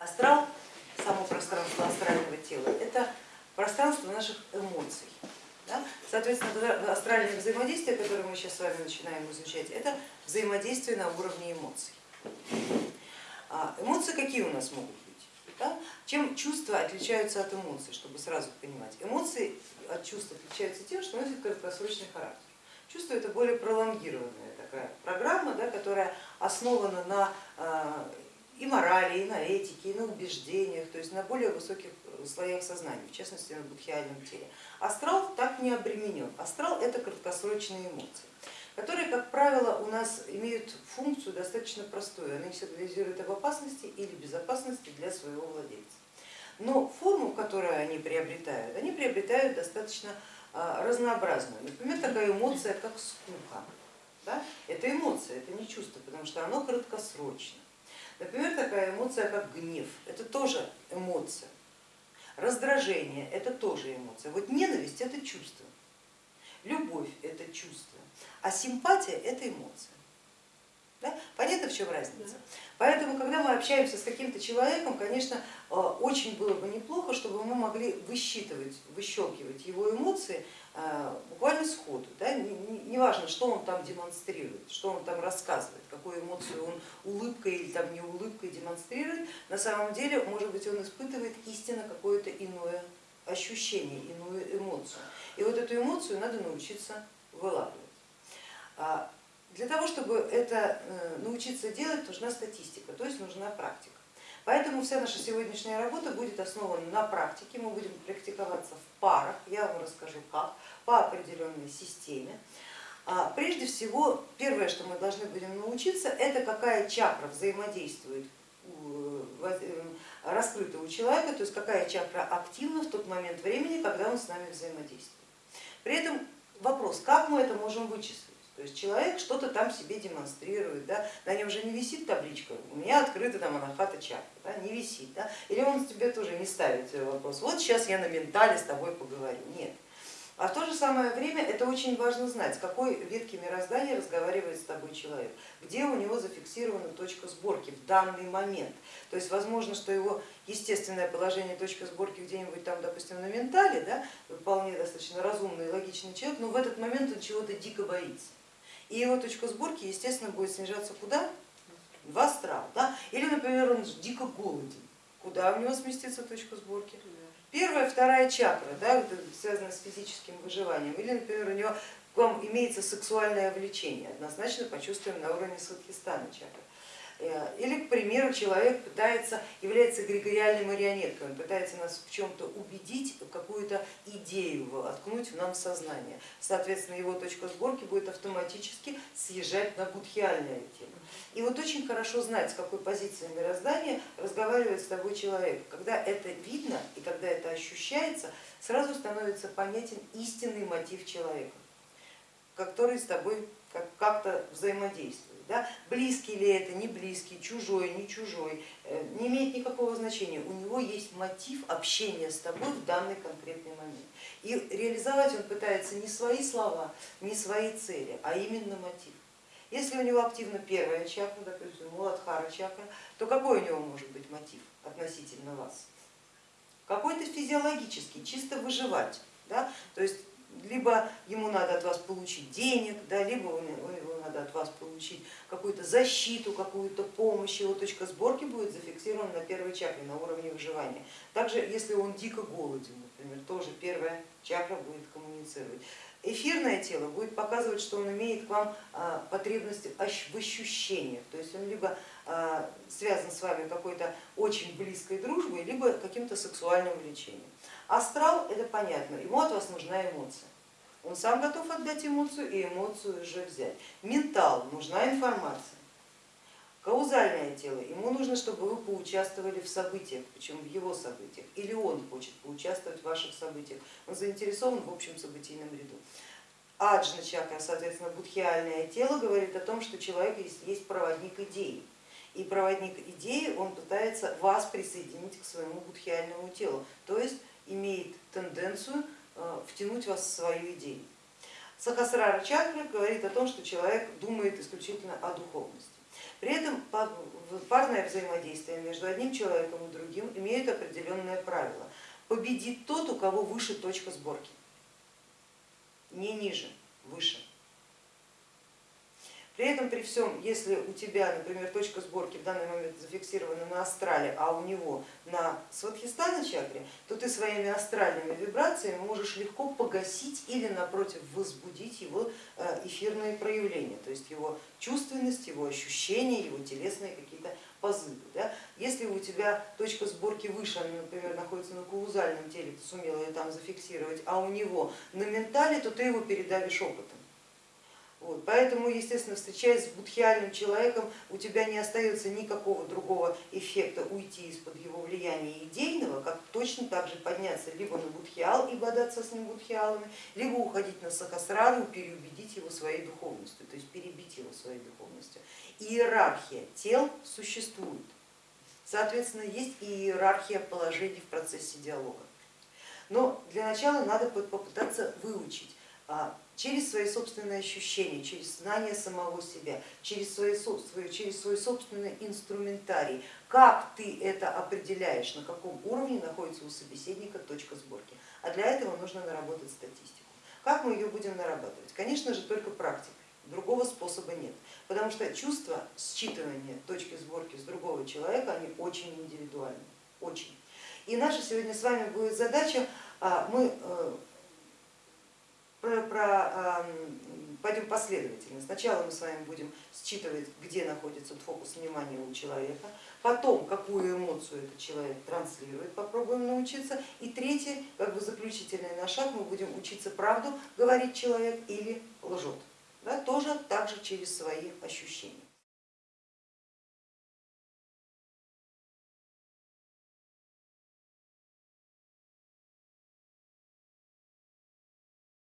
Астрал, само пространство астрального тела, это пространство наших эмоций. Да? Соответственно, астральное взаимодействие, которое мы сейчас с вами начинаем изучать, это взаимодействие на уровне эмоций. А эмоции какие у нас могут быть? Да? Чем чувства отличаются от эмоций, чтобы сразу понимать? Эмоции от чувств отличаются тем, что носят краткосрочный характер. Чувство это более пролонгированная такая программа, да, которая основана на а, и морали, и на этике, и на убеждениях, то есть на более высоких слоях сознания, в частности на будхиальном теле. Астрал так не обременен. Астрал это краткосрочные эмоции, которые, как правило, у нас имеют функцию достаточно простую. Они сигнализируют об опасности или безопасности для своего владельца. Но форму, которую они приобретают, они приобретают достаточно а, разнообразную. Например, такая эмоция, как скука. Да? Это эмоция, это не чувство, потому что оно краткосрочно. Например, такая эмоция, как гнев, это тоже эмоция. Раздражение это тоже эмоция. Вот ненависть это чувство, любовь это чувство, а симпатия это эмоция. Да? Понятно, в чем разница? Поэтому, когда мы общаемся с каким-то человеком, конечно, э, очень было бы неплохо, чтобы мы могли высчитывать, выщелкивать его эмоции буквально сходу. Да? Не важно, что он там демонстрирует, что он там рассказывает, какую эмоцию он улыбкой или там не улыбкой демонстрирует. На самом деле, может быть, он испытывает истинно какое-то иное ощущение, иную эмоцию. И вот эту эмоцию надо научиться вылавливать. А для того, чтобы это э, научиться делать, нужна статистика, то есть нужна практика. Поэтому вся наша сегодняшняя работа будет основана на практике, мы будем практиковаться в парах, я вам расскажу как, по определенной системе. А, прежде всего, первое, что мы должны будем научиться, это какая чакра взаимодействует э, раскрыта у человека, то есть какая чакра активна в тот момент времени, когда он с нами взаимодействует. При этом вопрос, как мы это можем вычислить? То есть человек что-то там себе демонстрирует, да? на нем же не висит табличка, у меня открыта там анахата чакра, да? не висит. Да? Или он тебе тоже не ставит вопрос, вот сейчас я на ментале с тобой поговорю. Нет. А в то же самое время это очень важно знать, с какой ветки мироздания разговаривает с тобой человек, где у него зафиксирована точка сборки в данный момент. То есть возможно, что его естественное положение точка сборки где-нибудь там, допустим, на ментале, да, вполне достаточно разумный и логичный человек, но в этот момент он чего-то дико боится. И его точка сборки, естественно, будет снижаться куда? В астрал. Да? Или, например, он дико голоден. Куда у него сместится точка сборки? Первая, вторая чакра, да, связана с физическим выживанием. Или, например, у него к вам имеется сексуальное влечение, однозначно почувствуем на уровне Садхистана чакры. Э, или, к примеру, человек пытается, является эгрегориальной марионеткой, он пытается нас в чем-то убедить, какую-то идею откнуть в нам сознание. Соответственно, его точка сборки будет автоматически съезжать на будхиальное тело. И вот очень хорошо знать, с какой позиции мироздания разговаривает с тобой человек. Когда это видно и когда это ощущается, сразу становится понятен истинный мотив человека, который с тобой как-то взаимодействует. Да? Близкий ли это, не близкий, чужой, не чужой, э, не имеет никакого значения. У него есть мотив общения с тобой в данный конкретный момент. И реализовать он пытается не свои слова, не свои цели, а именно мотив. Если у него активна первая чакра, допустим, Муладхара чакра, то какой у него может быть мотив относительно вас? Какой-то физиологический, чисто выживать. Да? То есть либо ему надо от вас получить денег, да, либо его надо от вас получить какую-то защиту, какую-то помощь, его точка сборки будет зафиксирована на первой чакре, на уровне выживания. Также, если он дико голоден, например, тоже первая чакра будет коммуницировать. Эфирное тело будет показывать, что он имеет к вам а, потребность в ощущениях, то есть он либо а, связан с вами какой-то очень близкой дружбой, либо каким-то сексуальным влечением. Астрал это понятно, ему от вас нужна эмоция. Он сам готов отдать эмоцию и эмоцию же взять. Ментал, нужна информация. Каузальное тело, ему нужно, чтобы вы поучаствовали в событиях, причем в его событиях, или он хочет поучаствовать в ваших событиях, он заинтересован в общем событийном ряду. Аджна чакра, соответственно, будхиальное тело говорит о том, что человек есть, проводник идеи. И проводник идеи, он пытается вас присоединить к своему будхиальному телу, то есть имеет тенденцию втянуть вас в свою идею. Сахасрара чакра говорит о том, что человек думает исключительно о духовности. При этом парное взаимодействие между одним человеком и другим имеет определенное правило. Победит тот, у кого выше точка сборки, не ниже, выше. При этом, при всем, если у тебя, например, точка сборки в данный момент зафиксирована на астрале, а у него на сватхистана чакре, то ты своими астральными вибрациями можешь легко погасить или напротив возбудить его э, эфирные проявления, то есть его чувственность, его ощущения, его телесные какие-то позывы. Да? Если у тебя точка сборки выше, она, например, находится на каузальном теле, ты сумела ее там зафиксировать, а у него на ментале, то ты его передавишь опытом. Вот, поэтому, естественно, встречаясь с будхиальным человеком, у тебя не остается никакого другого эффекта уйти из-под его влияния идейного, как точно так же подняться либо на будхиал и бодаться с ним будхиалами, либо уходить на сахасрару и переубедить его своей духовностью, то есть перебить его своей духовностью. Иерархия тел существует, соответственно, есть и иерархия положений в процессе диалога. Но для начала надо попытаться выучить а, через свои собственные ощущения, через знание самого себя, через, свои, через свой собственный инструментарий, как ты это определяешь, на каком уровне находится у собеседника точка сборки. А для этого нужно наработать статистику. Как мы ее будем нарабатывать? Конечно же, только практикой. Другого способа нет, потому что чувство считывания точки сборки с другого человека, они очень индивидуальны, очень. И наша сегодня с вами будет задача, а, мы э, про, пойдем последовательно. Сначала мы с вами будем считывать, где находится фокус внимания у человека, потом какую эмоцию этот человек транслирует, попробуем научиться. И третий, как бы заключительный наш шаг, мы будем учиться правду говорить человек или лжет. Да, тоже также через свои ощущения.